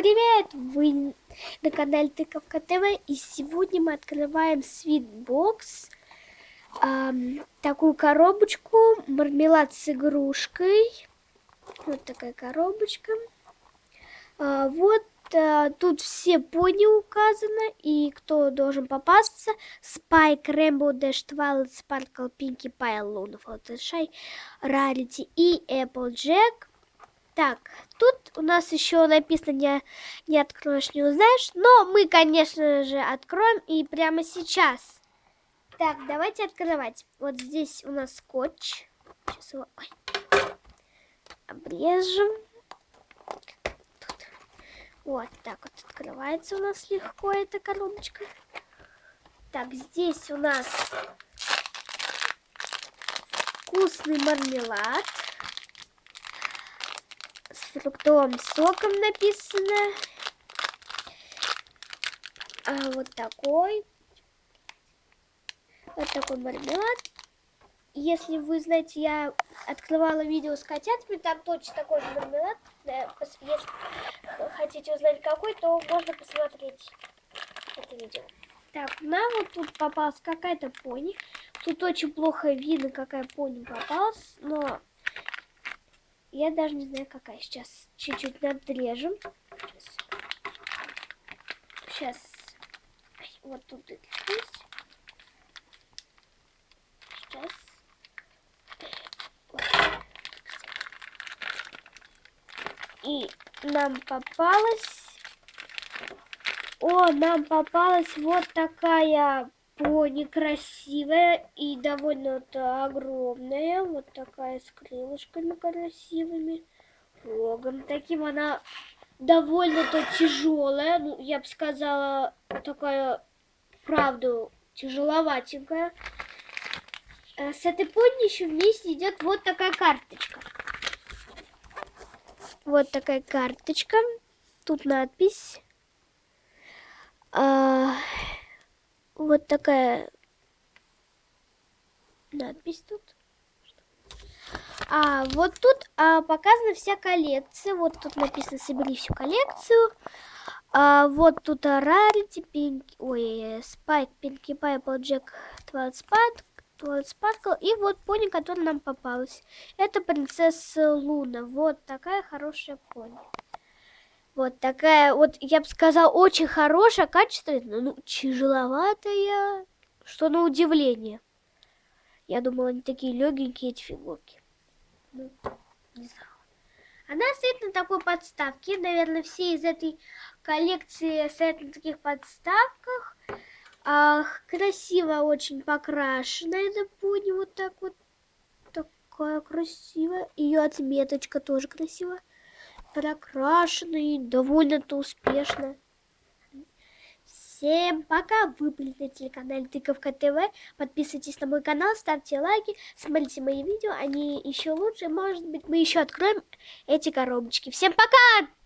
привет! Вы на канале Тыковка ТВ и сегодня мы открываем свитбокс эм, такую коробочку, мармелад с игрушкой. Вот такая коробочка. Э, вот э, тут все пони указаны и кто должен попасться. Спайк, Рэмбо, Дэш, Твайлет, Спаркл, Пинки, Пайл, Луна, Флаттершай, Рарити и Эпплджек так, тут у нас еще написано не, не откроешь, не узнаешь. Но мы, конечно же, откроем и прямо сейчас. Так, давайте открывать. Вот здесь у нас скотч. Сейчас его ой, обрежем. Тут. Вот так вот открывается у нас легко эта коробочка. Так, здесь у нас вкусный мармелад фруктовым соком написано. А вот такой. Вот такой мармелад. Если вы знаете, я открывала видео с котятами, там точно такой же мармелад. Если хотите узнать какой, то можно посмотреть это видео. Так, нам вот тут попалась какая-то пони. Тут очень плохо видно, какая пони попалась, но я даже не знаю, какая. Сейчас чуть-чуть надрежем. Сейчас. Вот тут здесь. Сейчас. И нам попалась... О, нам попалась вот такая пони красивая и довольно огромная. Вот такая с крылышками красивыми. Рогом таким. Она довольно-то тяжелая. Ну, я бы сказала, такая, правда, тяжеловатенькая. Э, с этой пони еще вместе идет вот такая карточка. Вот такая карточка. Тут надпись. А, вот такая надпись тут. А вот тут а, показана вся коллекция. Вот тут написано «Собери всю коллекцию». А, вот тут Рарити, Пинки, ой, Спайк, Пинки Пай, Джек, Твайлд Спайк, Твайлд Спаркл. И вот пони, которая нам попалась. Это принцесса Луна. Вот такая хорошая пони. Вот такая, вот я бы сказала, очень хорошая, качественная, ну, тяжеловатая, что на удивление. Я думала, они такие легенькие, эти фигурки. Ну, не знаю. Она стоит на такой подставке. Наверное, все из этой коллекции стоят на таких подставках. Ах, красиво очень покрашена эта пони. Вот так вот. Такая красивая. Ее отметочка тоже красивая прокрашенный, довольно-то успешно. Всем пока! Вы были на телеканале Тыковка ТВ. Подписывайтесь на мой канал, ставьте лайки, смотрите мои видео, они еще лучше. Может быть, мы еще откроем эти коробочки. Всем пока!